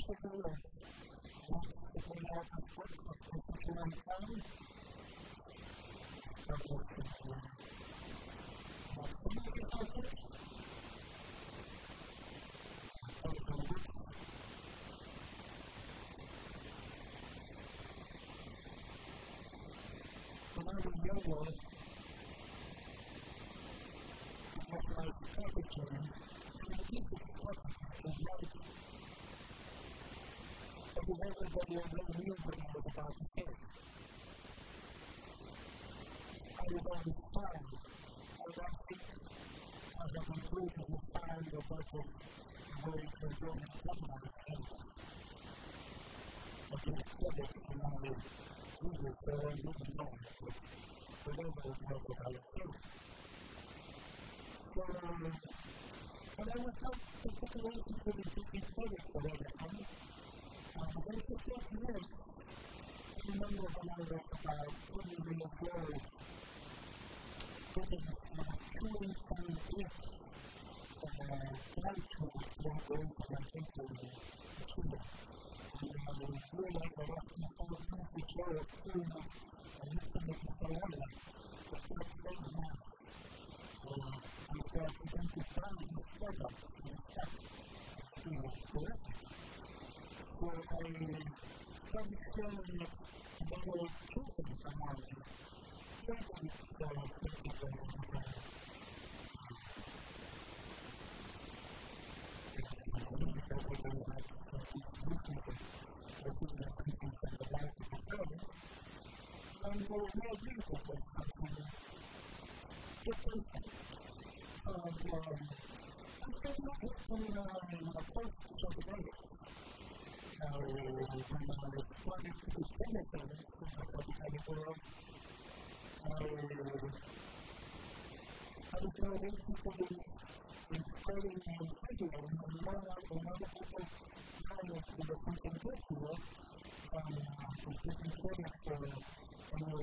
basically like wants to get out of work for such a long time. So what's the plan? What's the movie focus? Telephone works. When I was younger, it was like temperature, and I think the temperature was right because everybody already knew what I was about to say. I was on the side, think I have concluded the side of what going to go and come out of it. I can said it in my music, so I didn't know it, but was I was doing. So, and I was not particularly interested in taking credit for like this, I remember when I was about 20 years old, getting a truly funny gift from a flight tour that goes to in Cuba. And I realized that after the joy of food, I used to make it so now. Uh, I started to of. So I started showing little children around me. Children uh, thinking that I was uh, and there was no reason for something different. And um, I think that when I approached the psychedelic, uh, when I was starting to in the uh, was interested in, in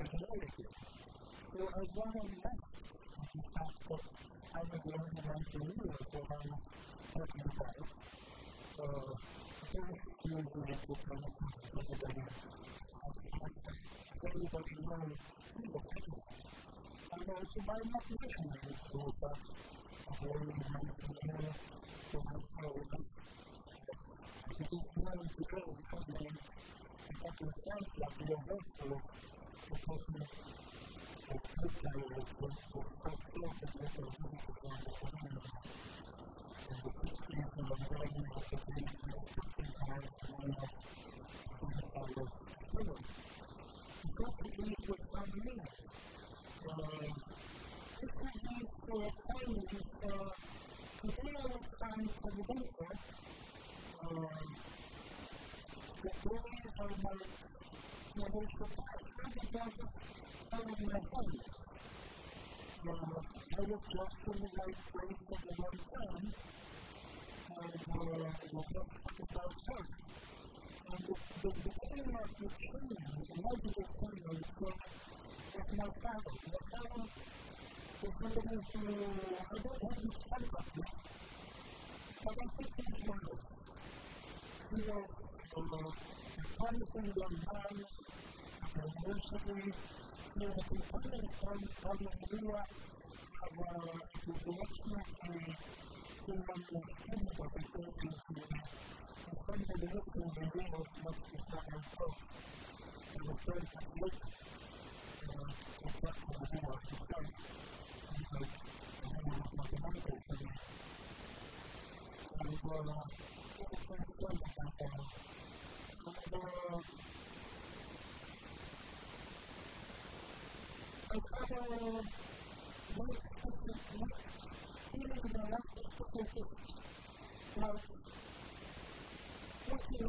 was. So I of the fact that I was knew what I was talking about. Uh, first, you would like to tell us everybody has the concept. Everybody knows who the people and uh, so by not mentioning it, so that a very nice here for myself, I just wanted to go someday if I can find that the vessel the person of good dialect was was first off and what I really was on the community. And the pictures and the writing of the things and the pictures are one of the I was just in the right place at the right time, and uh, the work in the real much is not my fault. It was very conflicted. Uh, except for the Lua himself. He's like, he was mathematical for me. Of the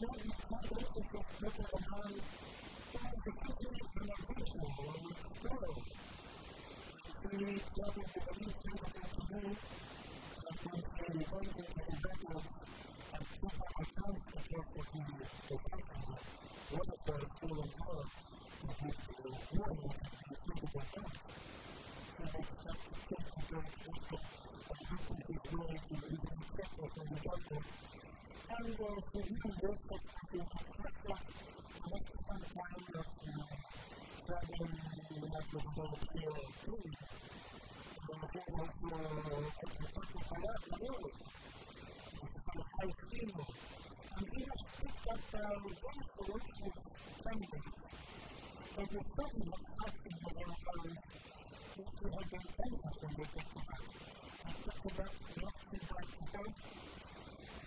what you can't look at the people behind, the kitchen and the kitchen, or the store. We need trouble with the least thing that to do, and then say the one thing to the backwards, and keep on the times to get the the second one. What if they're still in power? And if the one is the suitable time. So they start to take the very critical, and happen is willing to even accept it from the government and uh, to really work with people to reflect that make some kind of uh, traveling like with a little feel of food. Uh, he was uh, talking about that really. It's kind of high feel. And he has picked up uh, one solution findings. But it's certainly not something that there are who have been famous when they talk about. They talk about not too bad to go.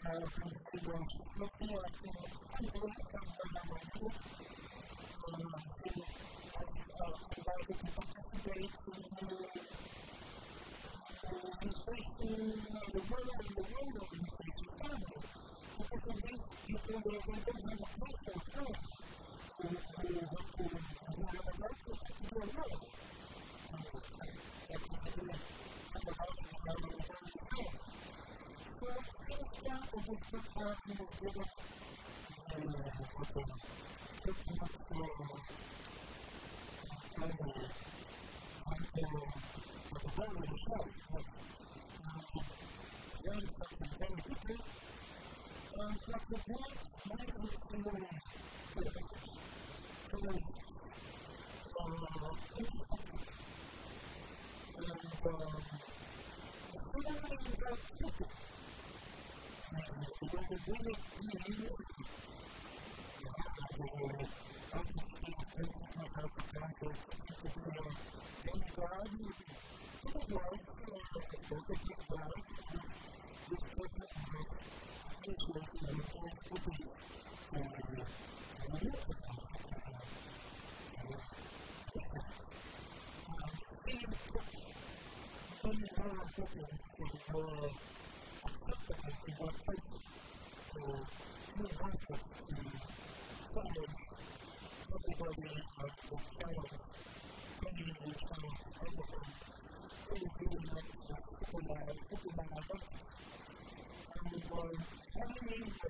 Uh, was looking at the country from the Navajo, who was invited to participate in the facing the world and the world organization family. Because of these people, they don't have a place or time to have to have a right to do a role. That's what they have about the So, example of this book happening is given in the pretty much the kind of until the Bible itself. But learn something very quickly. And what the book might be in the because uh, interesting. And um, the feeling that people because it really is how to tackle any God, any God, both of these God, this person has himself in the place to be. And we look at this. When you are looking for acceptance in that place, to move on to someone, everybody of the child, bringing the child over from really feeling like a superman, superman identity. And um, having the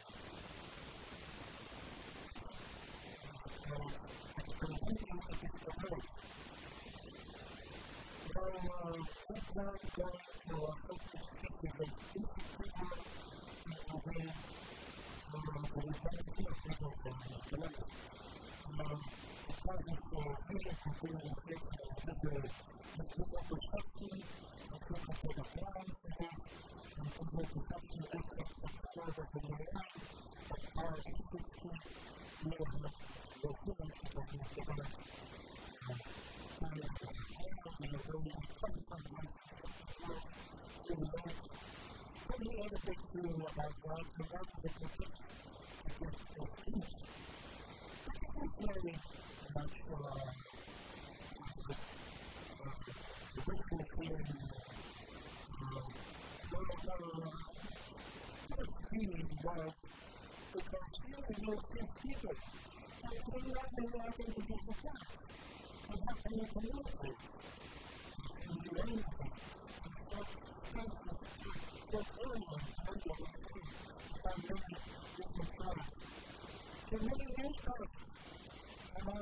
гораздо важно заключать каких-то встреч. Если начала выступить, сильный удар, то консилы не успеют скидывать, а это не надо не надо не безусловно. Когда ты не понимаешь,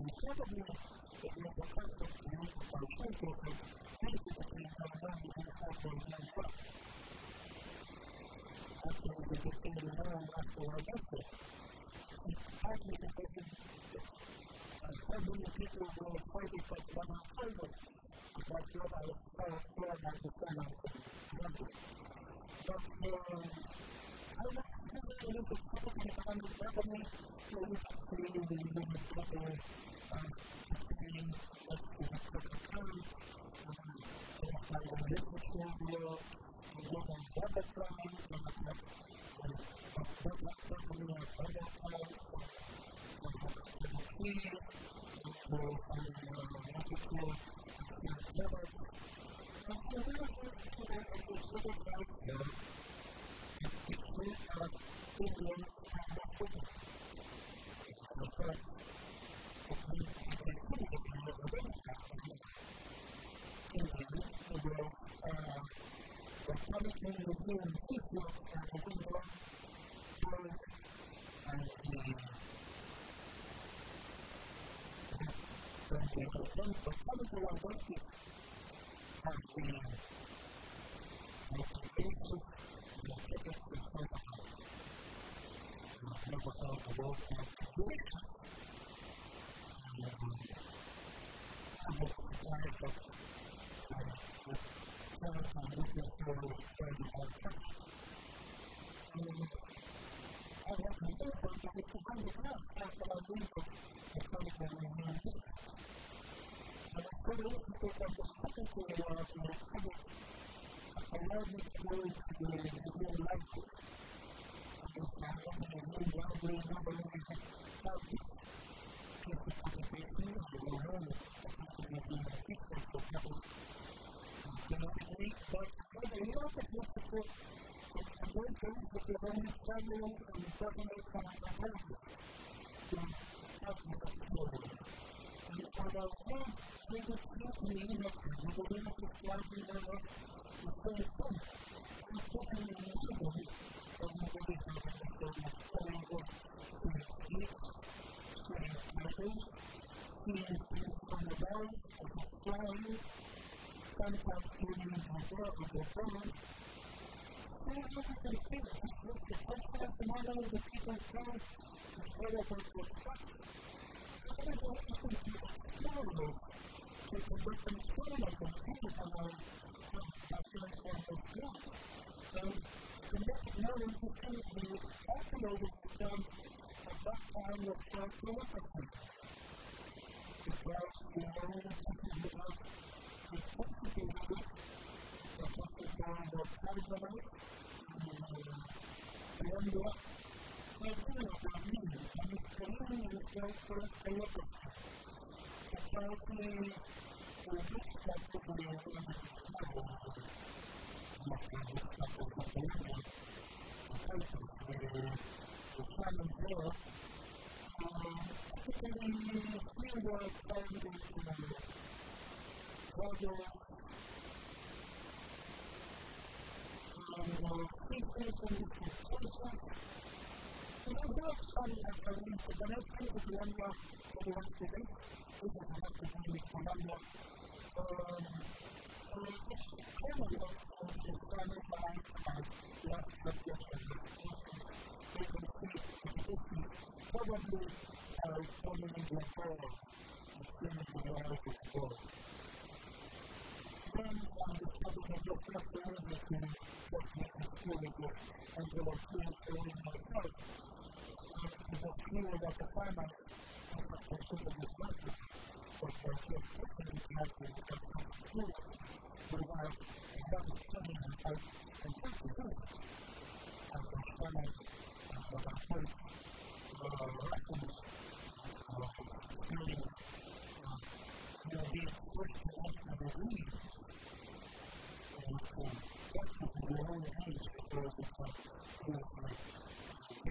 a question. Probably it was a concept to use by some people, maybe the thing that I'm going to have to use up. After we get to the room, after I get there, partly because of so many people were excited by the October. Like di un vizio che ha avuto poi anche anche per tempo quando te l'ho detto anche anche penso che è stato fatto dopo tanto volta questo a volte si carica a volte si carica a volte si carica detto che questo quando però sta parlando e come che non so many people from the second thing they want to do is allow me to go into the museum library. Because I'm looking at the library, nobody has helped me. It's a publication of the world, a museum of history for people. You know, but the New York Institute is a thing because I'm traveling and talking about America. So, that's the experience. And what I think they would feel to me that the women of Islam their life would say, oh, I'm taking the religion of the religion of the telling us to speech, saying titles, seeing things from the body, of the story, sometimes giving the word of the Saying everything things, just the mind of the people trying to tell us what to expect. I don't know if you can explore this people with them screen of them, people from our document from the school. So to make it to of be activated to them at that time was called telepathy. Because the only people who have the principle of it, the principle of the category, and what they're doing about me, and it's clearly in its way for telepathy. Apparently, the next thing is the one that we want to do. This is the next thing we can do. Probably uh, coming into a form as soon as the virus is born. Then I discovered that just after everything, that the school is and the of myself, uno da Catana alla persona del fatto per qualche tecnica di educazione futura provare a dare storia al contatto giusto al persona alla persona alla persona alla persona alla di questo nostro lavoro con tanto di lavoro che si trova con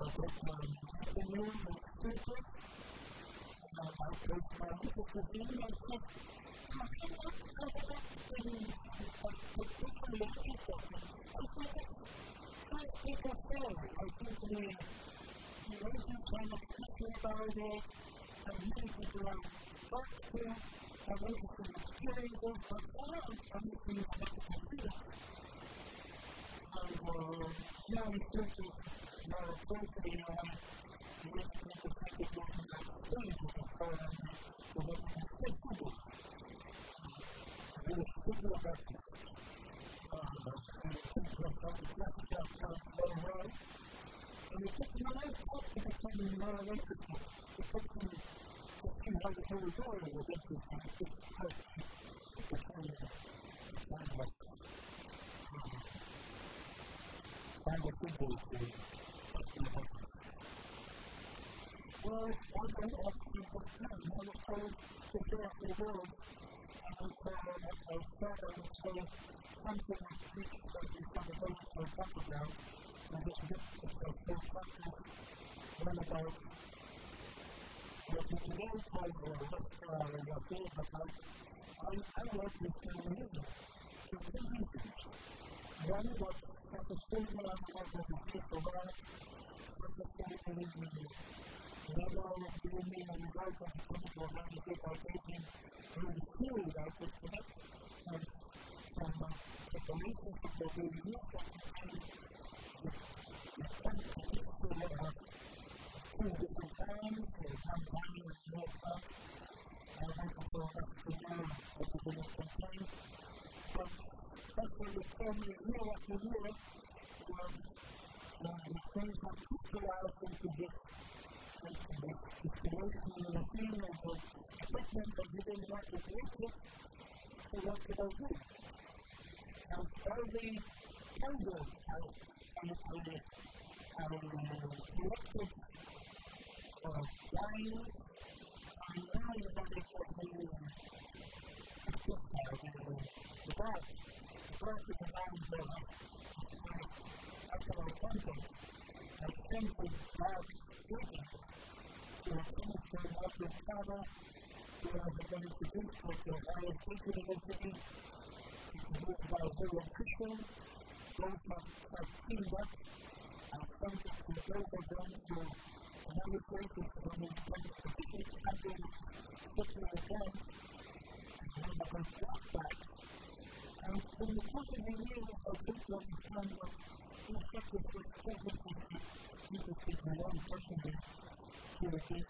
Um, and I and the of the I. I I I. I. I of and in circuit, now closely, you know, you get to take the practical stage of the program, so that you can take people. And it's super about it. And it took me a long to become more electrical. It took me to how the whole world was interesting. It took time to become kind of kind of simple to Well, one day after the time, I was told to go the world and so I started to say something like this that we have a very to talk about and this book itself for example one about what we today call the restaurant or the field about I, I work with feminism for two reasons. One was that the level of the people are that the in the level of the women and the guys of the chemical and the good are taking through the theory that the connect and from uh, the relationship that they use and the to uh, two different times, or one time is more up, and one to go up to now, which is the next campaign. But that's what they told me year after year was uh, the things that crystallized into this into this situation in the scene of the equipment that you didn't want to work with, I do? I, I, I elected uh, lines and now you've got it the the, the. The is around the. I to finish their cover, who are going to do with the highest frequency, produced by William Christian, both have, teamed up and come to the very down to another place is when we can particularly something particular event and then we can track that. And in the course of the year, I think we found was these sectors were technically people speak their own personally to the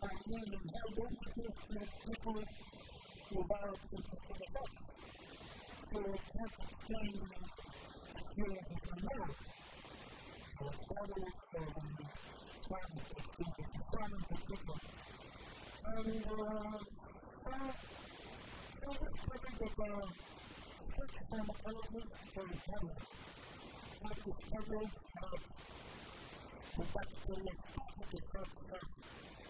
case for a particular interest of them something that the of. So of not the people the will the of the question of fiction having what the and how people without interested effects. So the from there. So it's the experience Simon And uh, uh, so let's look at the switch from to camera. What discovered the bacteria of the first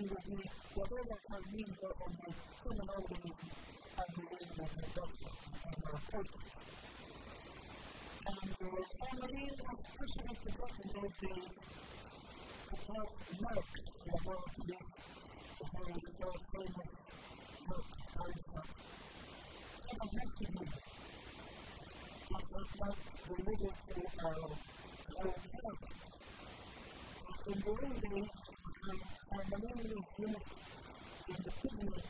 livello di whatever has been on the human organism at the level of the doctor and the reporter. And uh, finally, I'm especially to talk about the perhaps marks about the very famous book, Einstein. I don't have to do that. But that's not related to our, our In the end, and the moon is beautiful, and the pigment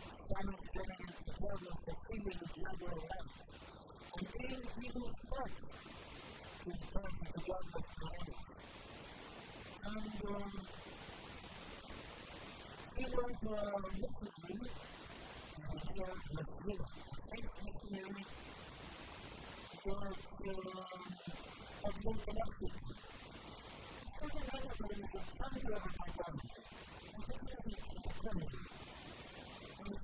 Simon is telling him to tell us the feeling of. And being even first to return to God of you. And um, he was a missionary, and he was a Muslim, a French missionary, um. I don't God.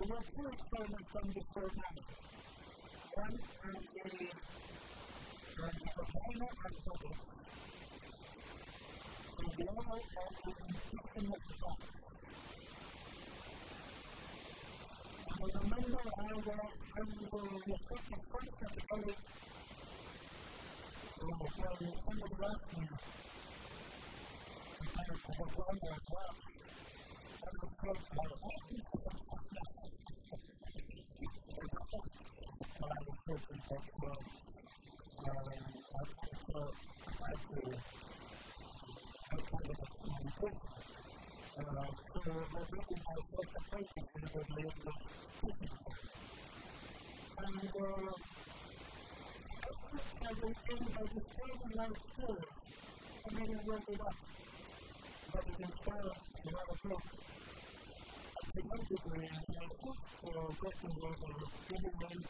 So your two experiments from before now. One on the on the volcano and bubble. And the other on the infection of the body. I remember I was under the effect of first of the COVID. Oh, well, somebody asked me about the vagina as well. I was close to my husband. person that was um, I also to help them with the communication. Uh, so my reading was the painting, the English. And uh, I think that was in my experience, and mean, it went it up. But it inspired another book. Of the I just uh, working with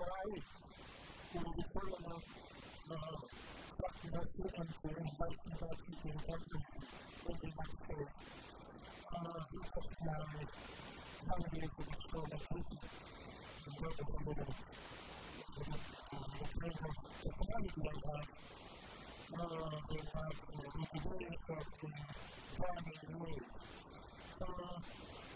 Ferrari por evitar la fascinación ante el Viking Party que encuentra en el Maxé. Lucas Clave, Andrés de Pistola, Cruz, and that was a little the kind of technology they have. Uh, they have the capability of the driving wheels. Uh,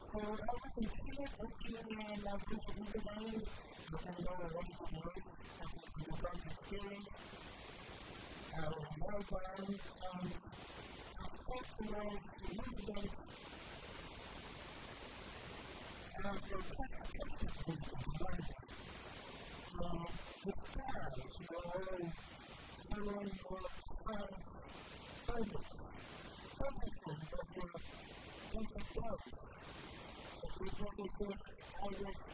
so I would continue looking at my digital to find out a lot of work and underground experience. Um, well done. Um, optimize the incident and the technical design. Um, the stars, you know, following your science, purpose, purposes of your, of your dogs. It was also always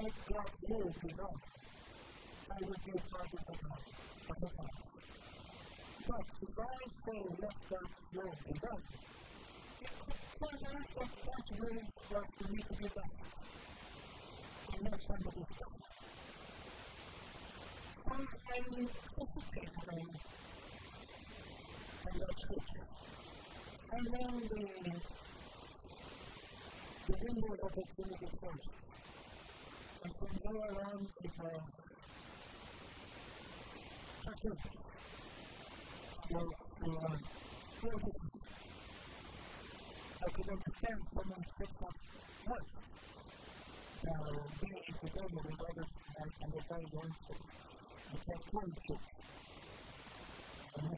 had God glory to God. I would be a the God, of the Father. But the God saying, let God glory it could turn out that for to be left. And not somebody's God. I anticipated them and their truth. And then the, the window of opportunity closed go around. I can understand someone picks up work. Being together with others and, and they're very wanted. I can't prove it. And.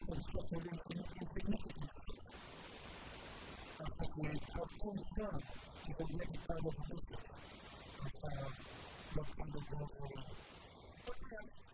I think we have to term to the next part of the Look on the world around. Look at